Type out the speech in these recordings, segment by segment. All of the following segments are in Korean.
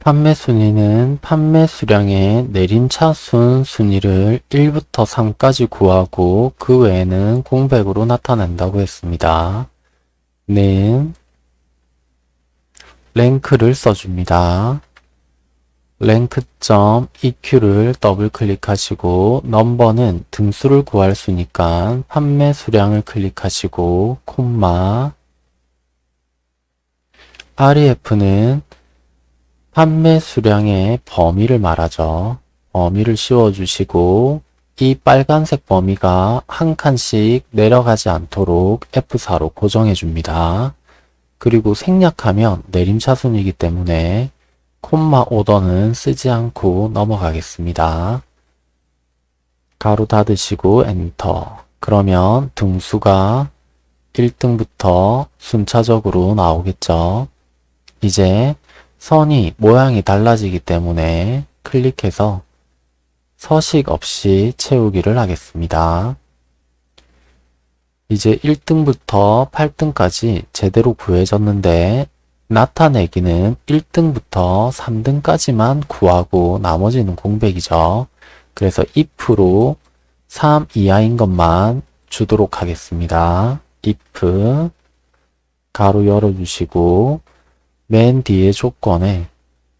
판매 순위는 판매 수량의 내림차순 순위를 1부터 3까지 구하고 그 외에는 공백으로 나타낸다고 했습니다. 는 랭크를 써줍니다. 랭크점 EQ를 더블 클릭하시고 넘버는 등수를 구할 수니까 판매 수량을 클릭하시고 콤마 REF는 판매 수량의 범위를 말하죠. 범위를 씌워주시고 이 빨간색 범위가 한 칸씩 내려가지 않도록 F4로 고정해 줍니다. 그리고 생략하면 내림차순이기 때문에 콤마 오더는 쓰지 않고 넘어가겠습니다. 가로 닫으시고 엔터 그러면 등수가 1등부터 순차적으로 나오겠죠. 이제 선이 모양이 달라지기 때문에 클릭해서 서식 없이 채우기를 하겠습니다. 이제 1등부터 8등까지 제대로 구해졌는데 나타내기는 1등부터 3등까지만 구하고 나머지는 공백이죠. 그래서 if로 3 이하인 것만 주도록 하겠습니다. if 가로 열어주시고 맨 뒤에 조건에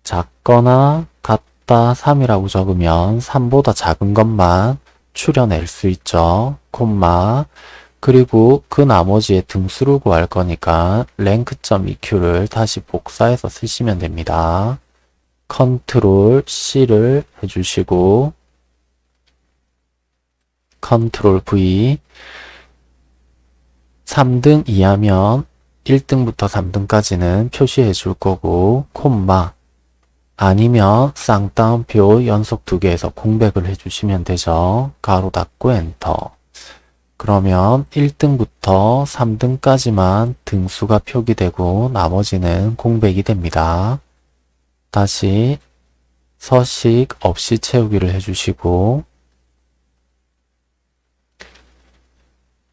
작거나 같다 3이라고 적으면 3보다 작은 것만 추려낼 수 있죠. 콤마 그리고 그 나머지의 등수를 구할 거니까 랭크.eq를 다시 복사해서 쓰시면 됩니다. 컨트롤 C를 해주시고 Control V 3등 이하면 1등부터 3등까지는 표시해 줄 거고 콤마 아니면 쌍따옴표 연속 두 개에서 공백을 해주시면 되죠. 괄호 닫고 엔터 그러면 1등부터 3등까지만 등수가 표기되고 나머지는 공백이 됩니다. 다시 서식 없이 채우기를 해주시고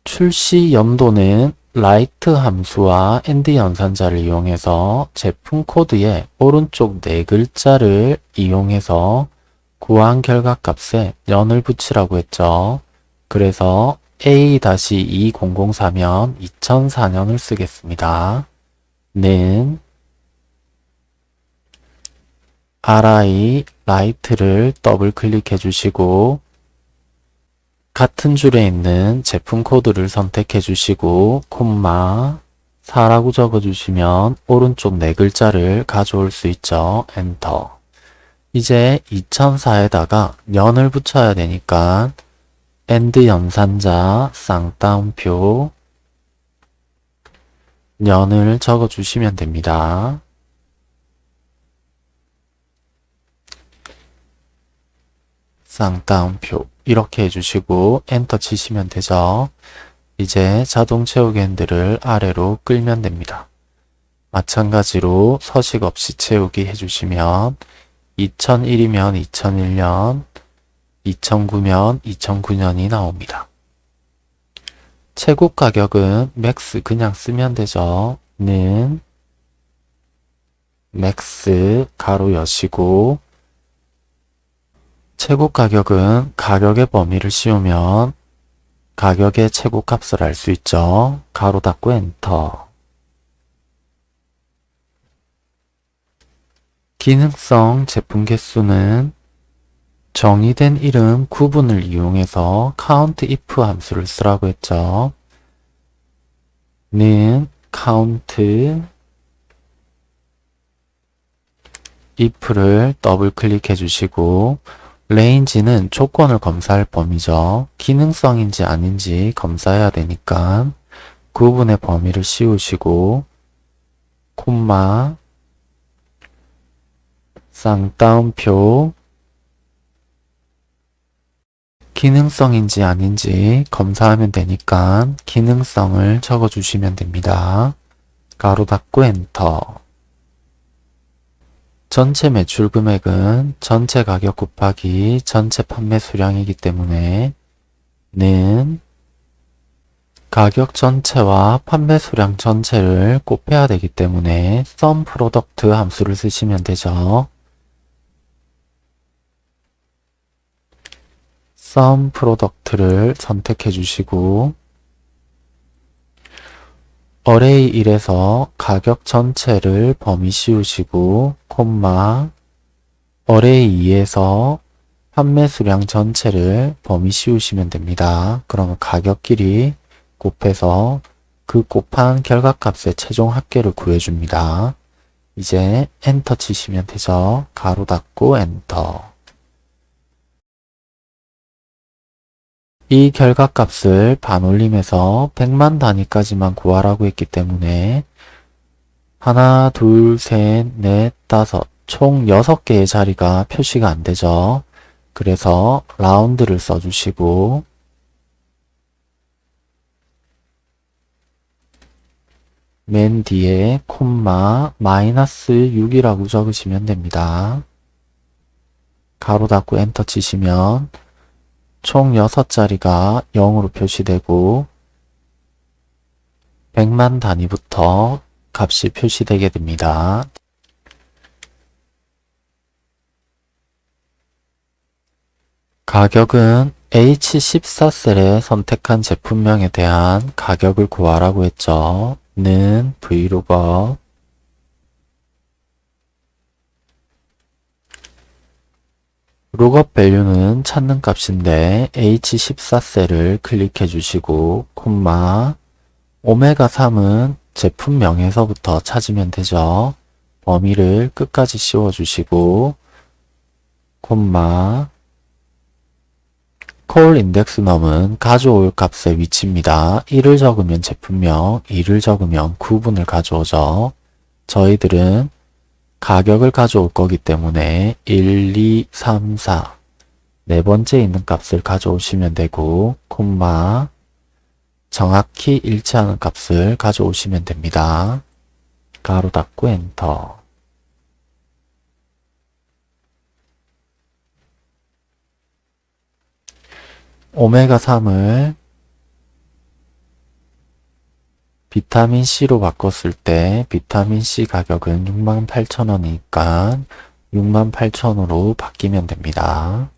출시 연도는 right 함수와 and 연산자를 이용해서 제품 코드의 오른쪽 네 글자를 이용해서 구한 결과값에 년을 붙이라고 했죠. 그래서 A-2004면 2004년을 쓰겠습니다. 는 RI right를 더블 클릭해 주시고 같은 줄에 있는 제품 코드를 선택해 주시고 콤마 4라고 적어 주시면 오른쪽 네 글자를 가져올 수 있죠. 엔터 이제 2004에다가 년을 붙여야 되니까 and 연산자 쌍따옴표 년을 적어 주시면 됩니다. 쌍따옴표 이렇게 해주시고 엔터 치시면 되죠. 이제 자동 채우기 핸들을 아래로 끌면 됩니다. 마찬가지로 서식 없이 채우기 해주시면 2001이면 2001년, 2009면 2009년이 나옵니다. 최고 가격은 max 그냥 쓰면 되죠. 는 max 괄호 여시고 최고 가격은 가격의 범위를 씌우면 가격의 최고 값을 알 수 있죠. 괄호 닫고 엔터 기능성 제품 개수는 정의된 이름 구분을 이용해서 count if 함수를 쓰라고 했죠. 는 count if를 더블 클릭해 주시고 range는 조건을 검사할 범위죠. 기능성인지 아닌지 검사해야 되니까 구분의 범위를 씌우시고 콤마 쌍따옴표 기능성인지 아닌지 검사하면 되니까 기능성을 적어주시면 됩니다. 가로 닫고 엔터 전체 매출 금액은 전체 가격 곱하기 전체 판매 수량이기 때문에 는 가격 전체와 판매 수량 전체를 곱해야 되기 때문에 sum product 함수를 쓰시면 되죠. sum product를 선택해 주시고 array 1에서 가격 전체를 범위 씌우시고 콤마 array 2에서 판매 수량 전체를 범위 씌우시면 됩니다. 그러면 가격끼리 곱해서 그 곱한 결과값의 최종 합계를 구해줍니다. 이제 엔터 치시면 되죠. 괄호 닫고 엔터. 이 결과값을 반올림해서 100만 단위까지만 구하라고 했기 때문에 하나, 둘, 셋, 넷, 다섯 총 6개의 자리가 표시가 안 되죠. 그래서 라운드를 써주시고 맨 뒤에 콤마 마이너스 6이라고 적으시면 됩니다. 가로 닫고 엔터 치시면 총 6자리가 0으로 표시되고 100만 단위부터 값이 표시되게 됩니다. 가격은 H14셀에 선택한 제품명에 대한 가격을 구하라고 했죠. 는 브이로그 룩업 밸류는 찾는 값인데 H14셀을 클릭해 주시고 콤마 오메가3은 제품명에서부터 찾으면 되죠. 범위를 끝까지 씌워 주시고 콤마 콜 인덱스 넘은 가져올 값의 위치입니다. 1을 적으면 제품명, 2를 적으면 구분을 가져오죠. 저희들은 가격을 가져올 거기 때문에 1, 2, 3, 4 네 번째 있는 값을 가져오시면 되고 콤마 정확히 일치하는 값을 가져오시면 됩니다. 가로 닫고 엔터 오메가 3을 비타민C로 바꿨을 때 비타민C 가격은 68,000원이니까 68,000원으로 바뀌면 됩니다.